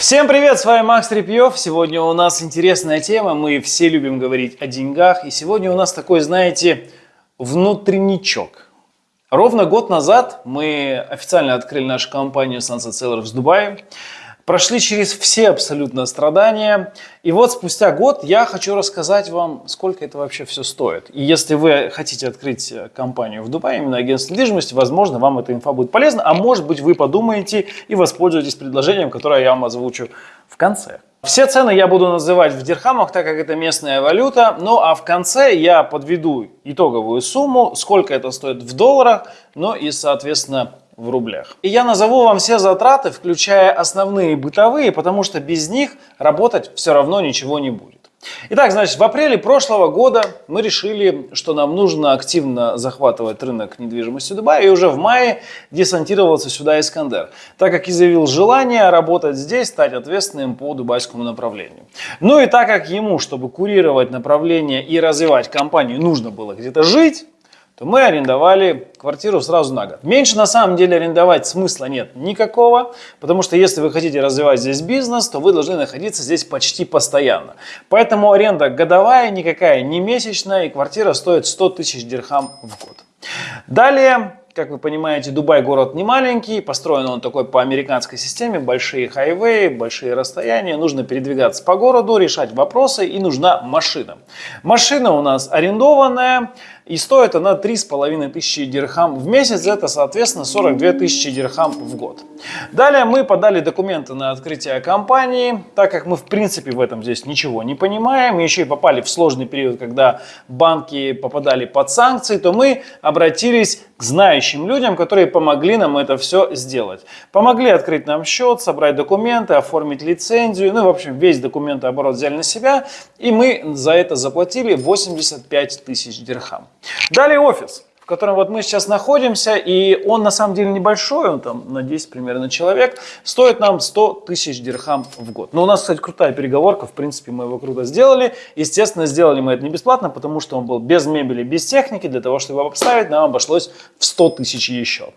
Всем привет, с вами Макс Репьев. Сегодня у нас интересная тема, мы все любим говорить о деньгах. И сегодня у нас такой, знаете, внутренничок. Ровно год назад мы официально открыли нашу компанию Sunset Sellers в Дубае прошли через все абсолютно страдания. И вот спустя год я хочу рассказать вам, сколько это вообще все стоит. И если вы хотите открыть компанию в Дубае, именно агентство недвижимости, возможно, вам эта инфа будет полезна, а может быть вы подумаете и воспользуетесь предложением, которое я вам озвучу в конце. Все цены я буду называть в дирхамах, так как это местная валюта. Ну а в конце я подведу итоговую сумму, сколько это стоит в долларах, ну и соответственно в рублях. И я назову вам все затраты, включая основные бытовые, потому что без них работать все равно ничего не будет. Итак, значит, в апреле прошлого года мы решили, что нам нужно активно захватывать рынок недвижимости Дубая, и уже в мае десантировался сюда Искандер, так как изъявил желание работать здесь, стать ответственным по дубайскому направлению. Ну и так как ему, чтобы курировать направление и развивать компанию, нужно было где-то жить, то мы арендовали квартиру сразу на год. Меньше на самом деле арендовать смысла нет никакого, потому что если вы хотите развивать здесь бизнес, то вы должны находиться здесь почти постоянно. Поэтому аренда годовая, никакая не месячная, и квартира стоит 100 тысяч дирхам в год. Далее как вы понимаете, Дубай город не маленький, построен он такой по американской системе, большие хайвеи, большие расстояния, нужно передвигаться по городу, решать вопросы и нужна машина. Машина у нас арендованная, и стоит она 3,5 тысячи дирхам в месяц, это соответственно 42 тысячи дирхам в год. Далее мы подали документы на открытие компании, так как мы в принципе в этом здесь ничего не понимаем, еще и попали в сложный период, когда банки попадали под санкции, то мы обратились к знающим людям, которые помогли нам это все сделать. Помогли открыть нам счет, собрать документы, оформить лицензию, ну в общем весь документооборот взяли на себя, и мы за это заплатили 85 тысяч дирхам. Далее офис, в котором вот мы сейчас находимся, и он на самом деле небольшой, он там на 10 примерно человек, стоит нам 100 тысяч дирхам в год. Но у нас, кстати, крутая переговорка, в принципе, мы его круто сделали. Естественно, сделали мы это не бесплатно, потому что он был без мебели, без техники, для того, чтобы его обставить, нам обошлось в 100 тысяч еще.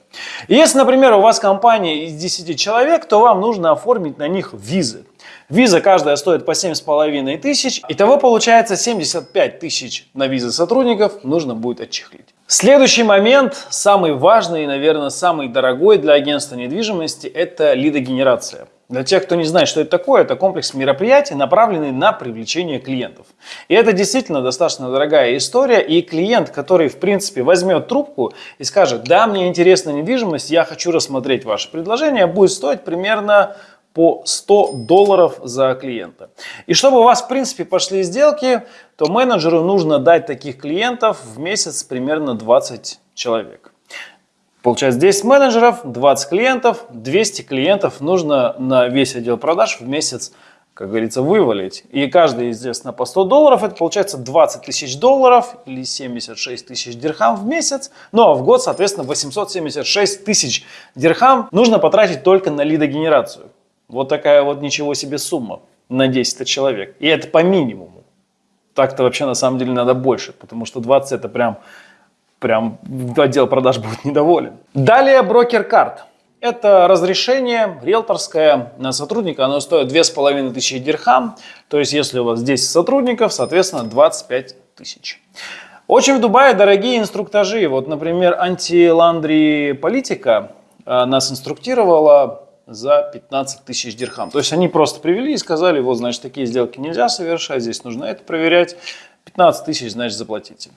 Если, например, у вас компания из 10 человек, то вам нужно оформить на них визы. Виза каждая стоит по 7,5 тысяч. Итого получается 75 тысяч на визы сотрудников нужно будет отчехлить. Следующий момент, самый важный и, наверное, самый дорогой для агентства недвижимости, это лидогенерация. Для тех, кто не знает, что это такое, это комплекс мероприятий, направленный на привлечение клиентов. И это действительно достаточно дорогая история, и клиент, который, в принципе, возьмет трубку и скажет, да, мне интересна недвижимость, я хочу рассмотреть ваше предложение, будет стоить примерно по 100 долларов за клиента. И чтобы у вас, в принципе, пошли сделки, то менеджеру нужно дать таких клиентов в месяц примерно 20 человек. Получается 10 менеджеров, 20 клиентов, 200 клиентов нужно на весь отдел продаж в месяц, как говорится, вывалить. И каждый, естественно, по 100 долларов, это получается 20 тысяч долларов или 76 тысяч дирхам в месяц. Ну а в год, соответственно, 876 тысяч дирхам нужно потратить только на лидогенерацию. Вот такая вот ничего себе сумма на 10 человек. И это по минимуму. Так-то вообще на самом деле надо больше, потому что 20 это прям, прям отдел продаж будет недоволен. Далее брокер карт. Это разрешение риэлторское на сотрудника, оно стоит 2500 дирхам. То есть, если у вас 10 сотрудников, соответственно, 25 тысяч. Очень в Дубае дорогие инструктажи. Вот, например, антиландри политика э, нас инструктировала за 15 тысяч дирхам. То есть они просто привели и сказали, вот, значит, такие сделки нельзя совершать, здесь нужно это проверять. 15 тысяч, значит, заплатите.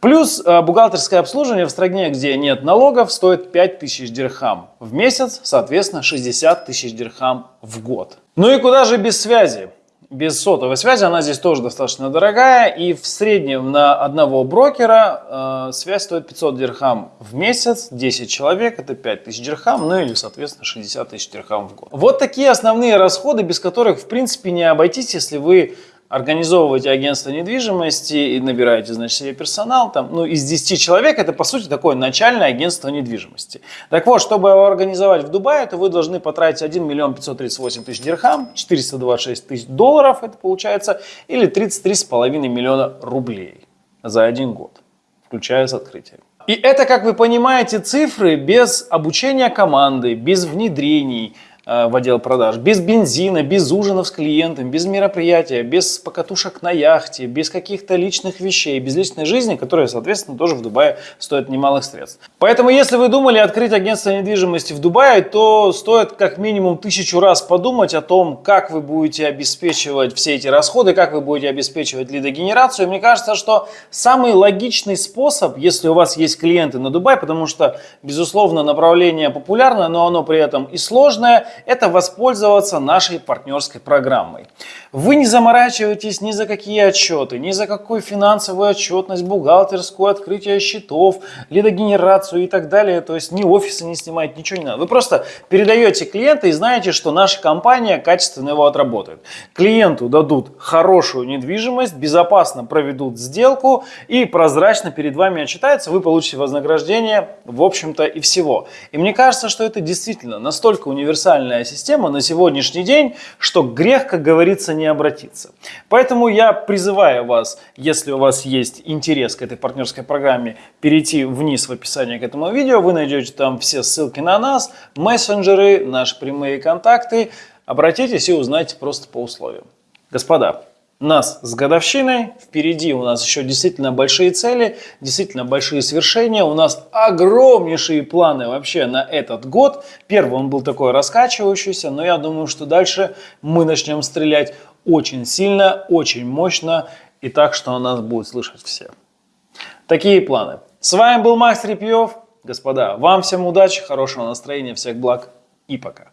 Плюс э, бухгалтерское обслуживание в стране, где нет налогов, стоит 5 тысяч дирхам в месяц, соответственно, 60 тысяч дирхам в год. Ну и куда же без связи? Без сотовой связи, она здесь тоже достаточно дорогая. И в среднем на одного брокера э, связь стоит 500 дирхам в месяц, 10 человек, это 5000 дирхам, ну или, соответственно, 60 тысяч дирхам в год. Вот такие основные расходы, без которых, в принципе, не обойтись, если вы организовываете агентство недвижимости и набираете, значит, себе персонал, там, ну, из 10 человек это, по сути, такое начальное агентство недвижимости. Так вот, чтобы его организовать в Дубае, то вы должны потратить 1 миллион 538 тысяч дирхам, 426 тысяч долларов это получается, или 33,5 миллиона рублей за один год, включая с открытием. И это, как вы понимаете, цифры без обучения команды, без внедрений, в отдел продаж, без бензина, без ужинов с клиентом, без мероприятия, без покатушек на яхте, без каких-то личных вещей, без личной жизни, которая, соответственно, тоже в Дубае стоит немалых средств. Поэтому, если вы думали открыть агентство недвижимости в Дубае, то стоит как минимум тысячу раз подумать о том, как вы будете обеспечивать все эти расходы, как вы будете обеспечивать лидогенерацию. Мне кажется, что самый логичный способ, если у вас есть клиенты на Дубай, потому что, безусловно, направление популярное, но оно при этом и сложное, это воспользоваться нашей партнерской программой. Вы не заморачиваетесь ни за какие отчеты, ни за какую финансовую отчетность, бухгалтерскую, открытие счетов, лидогенерацию и так далее. То есть ни офисы не снимать, ничего не надо. Вы просто передаете клиента и знаете, что наша компания качественно его отработает. Клиенту дадут хорошую недвижимость, безопасно проведут сделку и прозрачно перед вами отчитается, вы получите вознаграждение, в общем-то, и всего. И мне кажется, что это действительно настолько универсальная система на сегодняшний день, что грех, как говорится, не обратиться. Поэтому я призываю вас, если у вас есть интерес к этой партнерской программе, перейти вниз в описании к этому видео. Вы найдете там все ссылки на нас, мессенджеры, наши прямые контакты. Обратитесь и узнайте просто по условиям. Господа, нас с годовщиной, впереди у нас еще действительно большие цели, действительно большие свершения, у нас огромнейшие планы вообще на этот год. Первый он был такой раскачивающийся, но я думаю, что дальше мы начнем стрелять очень сильно, очень мощно и так, что нас будут слышать все. Такие планы. С вами был Макс Репьев. Господа, вам всем удачи, хорошего настроения, всех благ и пока.